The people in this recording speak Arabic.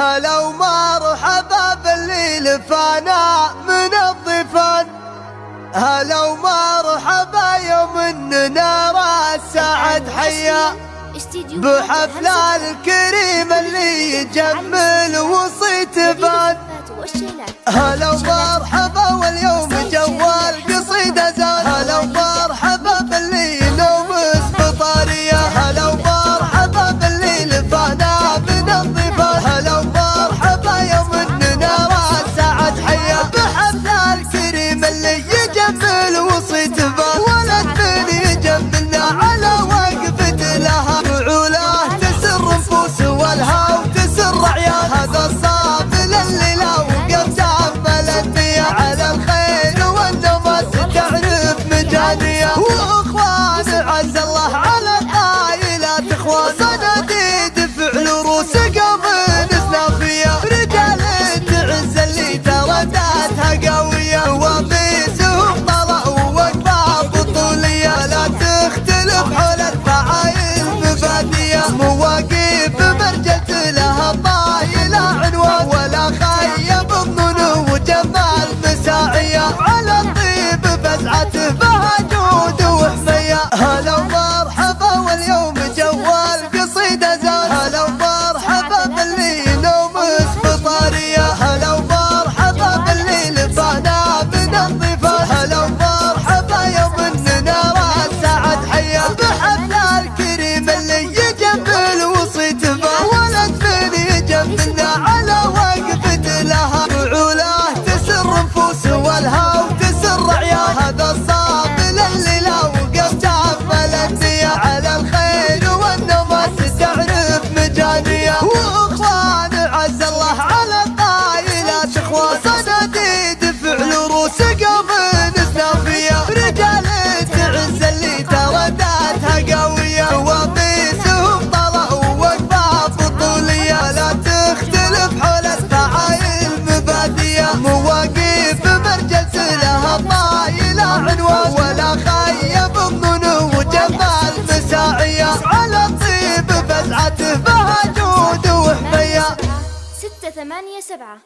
هلا ومرحبا باللي لفانا من الضفان. هلا ومرحبا يوم اننا راس سعد حيا. بحفل الكريم اللي يجمل وصيت فان هلا ومرحبا 我 ولا خيب ظنون وجمال مساعية. على الطيب فزعته بهجود وهمية. ستة ثمانية سبعة.